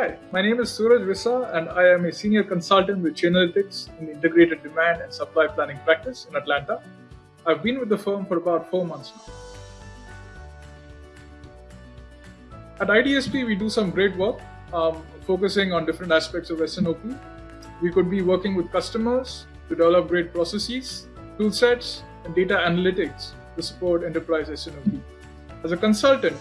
Hi, my name is Suraj Visa and I am a senior consultant with Chainalytics in integrated demand and supply planning practice in Atlanta. I've been with the firm for about four months now. At IDSP, we do some great work um, focusing on different aspects of S&OP. We could be working with customers to develop great processes, tool sets, and data analytics to support enterprise S&OP. As a consultant,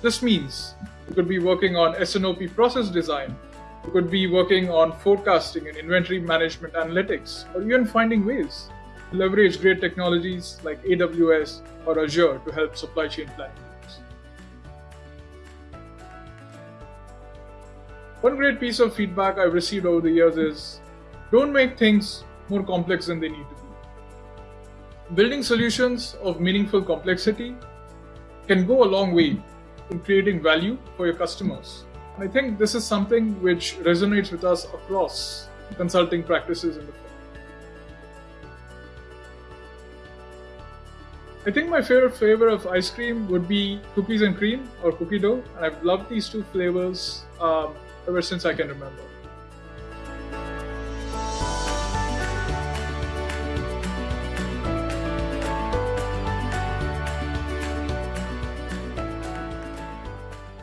this means we could be working on S&OP process design. We could be working on forecasting and inventory management analytics, or even finding ways to leverage great technologies like AWS or Azure to help supply chain planning. One great piece of feedback I've received over the years is don't make things more complex than they need to be. Building solutions of meaningful complexity can go a long way in creating value for your customers. I think this is something which resonates with us across consulting practices in the firm. I think my favorite flavor of ice cream would be cookies and cream or cookie dough, and I've loved these two flavors um, ever since I can remember.